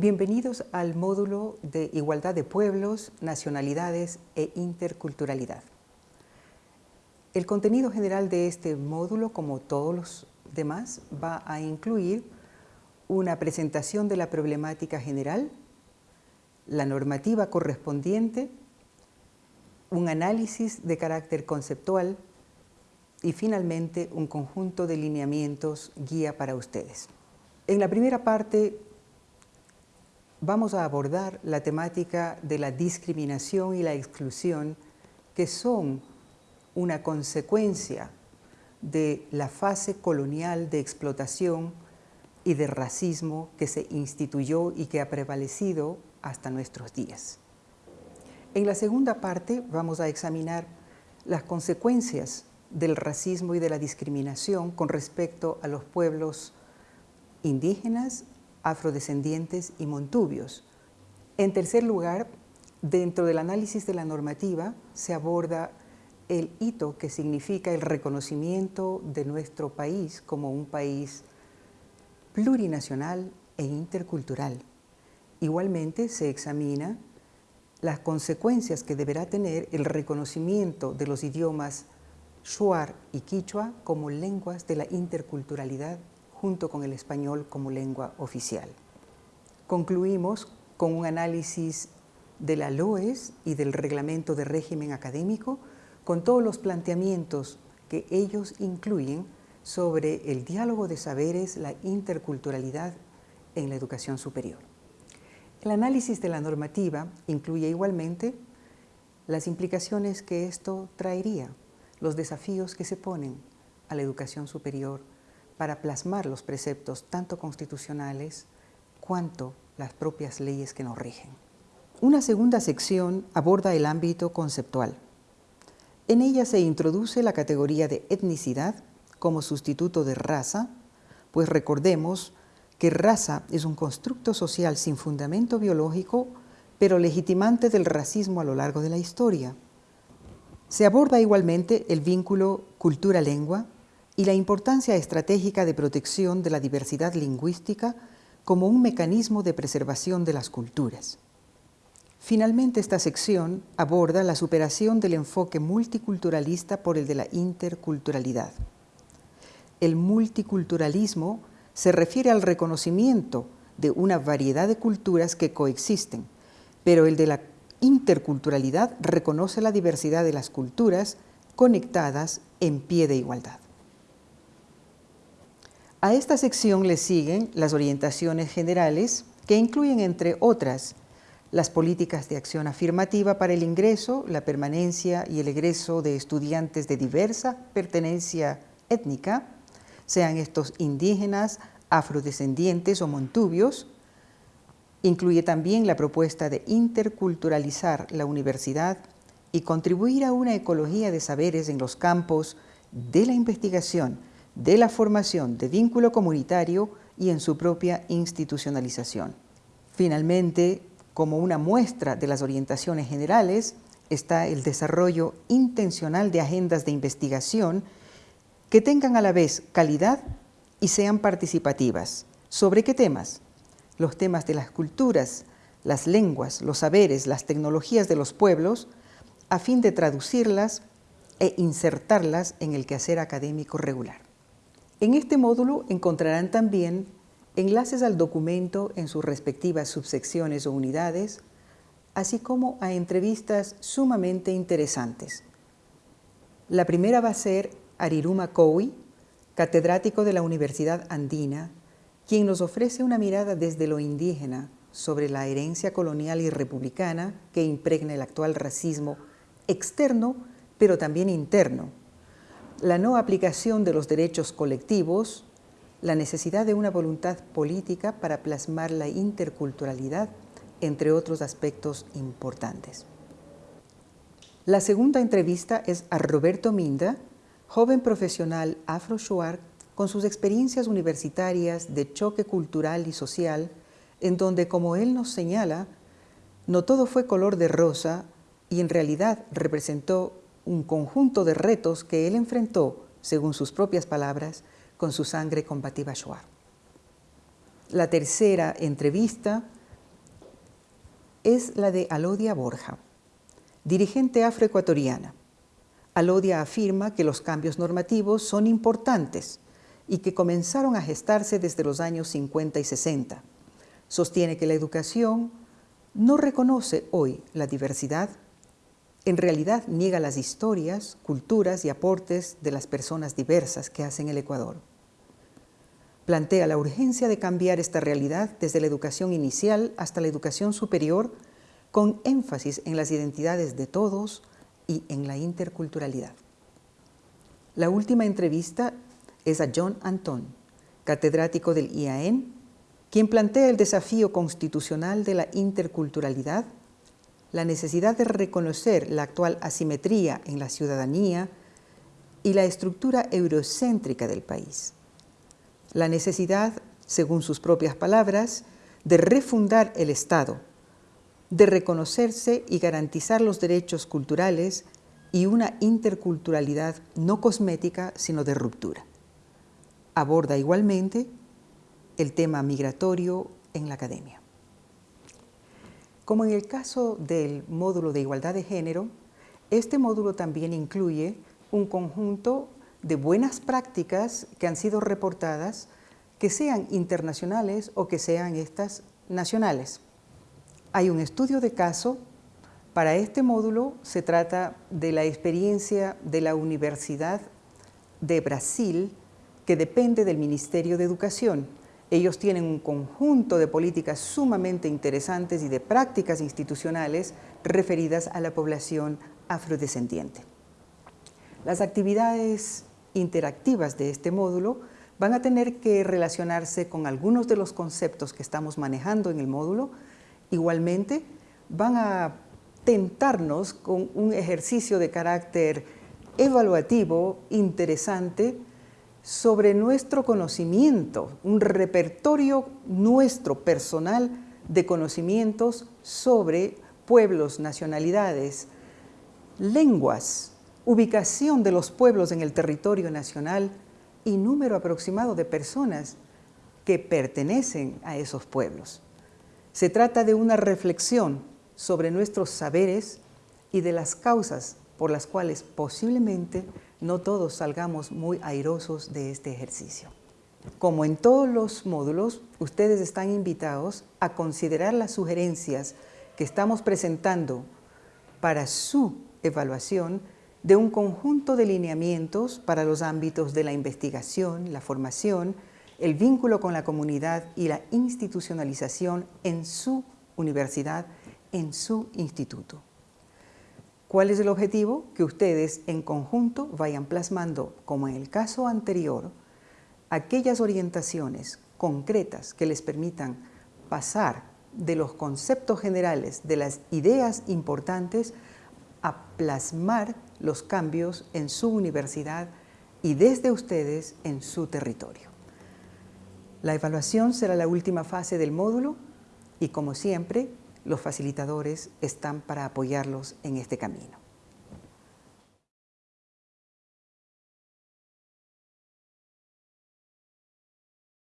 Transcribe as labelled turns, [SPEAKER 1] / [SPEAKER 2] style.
[SPEAKER 1] Bienvenidos al módulo de Igualdad de Pueblos, Nacionalidades e Interculturalidad. El contenido general de este módulo, como todos los demás, va a incluir una presentación de la problemática general, la normativa correspondiente, un análisis de carácter conceptual y finalmente un conjunto de lineamientos guía para ustedes. En la primera parte vamos a abordar la temática de la discriminación y la exclusión que son una consecuencia de la fase colonial de explotación y de racismo que se instituyó y que ha prevalecido hasta nuestros días. En la segunda parte vamos a examinar las consecuencias del racismo y de la discriminación con respecto a los pueblos indígenas, afrodescendientes y montubios. En tercer lugar, dentro del análisis de la normativa se aborda el hito que significa el reconocimiento de nuestro país como un país plurinacional e intercultural. Igualmente se examina las consecuencias que deberá tener el reconocimiento de los idiomas shuar y quichua como lenguas de la interculturalidad junto con el español como lengua oficial. Concluimos con un análisis de la LOES y del Reglamento de Régimen Académico con todos los planteamientos que ellos incluyen sobre el diálogo de saberes, la interculturalidad en la educación superior. El análisis de la normativa incluye igualmente las implicaciones que esto traería, los desafíos que se ponen a la educación superior para plasmar los preceptos tanto constitucionales cuanto las propias leyes que nos rigen. Una segunda sección aborda el ámbito conceptual. En ella se introduce la categoría de etnicidad como sustituto de raza, pues recordemos que raza es un constructo social sin fundamento biológico, pero legitimante del racismo a lo largo de la historia. Se aborda igualmente el vínculo cultura-lengua y la importancia estratégica de protección de la diversidad lingüística como un mecanismo de preservación de las culturas. Finalmente, esta sección aborda la superación del enfoque multiculturalista por el de la interculturalidad. El multiculturalismo se refiere al reconocimiento de una variedad de culturas que coexisten, pero el de la interculturalidad reconoce la diversidad de las culturas conectadas en pie de igualdad. A esta sección le siguen las orientaciones generales que incluyen, entre otras, las políticas de acción afirmativa para el ingreso, la permanencia y el egreso de estudiantes de diversa pertenencia étnica, sean estos indígenas, afrodescendientes o montubios. Incluye también la propuesta de interculturalizar la universidad y contribuir a una ecología de saberes en los campos de la investigación, de la formación de vínculo comunitario y en su propia institucionalización. Finalmente, como una muestra de las orientaciones generales, está el desarrollo intencional de agendas de investigación que tengan a la vez calidad y sean participativas. ¿Sobre qué temas? Los temas de las culturas, las lenguas, los saberes, las tecnologías de los pueblos, a fin de traducirlas e insertarlas en el quehacer académico regular. En este módulo encontrarán también enlaces al documento en sus respectivas subsecciones o unidades, así como a entrevistas sumamente interesantes. La primera va a ser Ariruma Kowi, catedrático de la Universidad Andina, quien nos ofrece una mirada desde lo indígena sobre la herencia colonial y republicana que impregna el actual racismo externo, pero también interno, la no aplicación de los derechos colectivos, la necesidad de una voluntad política para plasmar la interculturalidad, entre otros aspectos importantes. La segunda entrevista es a Roberto Minda, joven profesional afro-shuar con sus experiencias universitarias de choque cultural y social, en donde, como él nos señala, no todo fue color de rosa y en realidad representó un conjunto de retos que él enfrentó, según sus propias palabras, con su sangre combativa shuar. La tercera entrevista es la de Alodia Borja, dirigente afroecuatoriana. Alodia afirma que los cambios normativos son importantes y que comenzaron a gestarse desde los años 50 y 60. Sostiene que la educación no reconoce hoy la diversidad, en realidad niega las historias, culturas y aportes de las personas diversas que hacen el Ecuador. Plantea la urgencia de cambiar esta realidad desde la educación inicial hasta la educación superior, con énfasis en las identidades de todos y en la interculturalidad. La última entrevista es a John Anton, catedrático del IAN, quien plantea el desafío constitucional de la interculturalidad, la necesidad de reconocer la actual asimetría en la ciudadanía y la estructura eurocéntrica del país. La necesidad, según sus propias palabras, de refundar el Estado, de reconocerse y garantizar los derechos culturales y una interculturalidad no cosmética, sino de ruptura. Aborda igualmente el tema migratorio en la academia. Como en el caso del módulo de igualdad de género, este módulo también incluye un conjunto de buenas prácticas que han sido reportadas, que sean internacionales o que sean estas nacionales. Hay un estudio de caso. Para este módulo se trata de la experiencia de la Universidad de Brasil, que depende del Ministerio de Educación. Ellos tienen un conjunto de políticas sumamente interesantes y de prácticas institucionales referidas a la población afrodescendiente. Las actividades interactivas de este módulo van a tener que relacionarse con algunos de los conceptos que estamos manejando en el módulo. Igualmente, van a tentarnos con un ejercicio de carácter evaluativo interesante sobre nuestro conocimiento, un repertorio nuestro personal de conocimientos sobre pueblos, nacionalidades, lenguas, ubicación de los pueblos en el territorio nacional y número aproximado de personas que pertenecen a esos pueblos. Se trata de una reflexión sobre nuestros saberes y de las causas por las cuales posiblemente no todos salgamos muy airosos de este ejercicio. Como en todos los módulos, ustedes están invitados a considerar las sugerencias que estamos presentando para su evaluación de un conjunto de lineamientos para los ámbitos de la investigación, la formación, el vínculo con la comunidad y la institucionalización en su universidad, en su instituto. ¿Cuál es el objetivo? Que ustedes en conjunto vayan plasmando, como en el caso anterior, aquellas orientaciones concretas que les permitan pasar de los conceptos generales, de las ideas importantes, a plasmar los cambios en su universidad y desde ustedes en su territorio. La evaluación será la última fase del módulo y como siempre los facilitadores están para apoyarlos en este camino.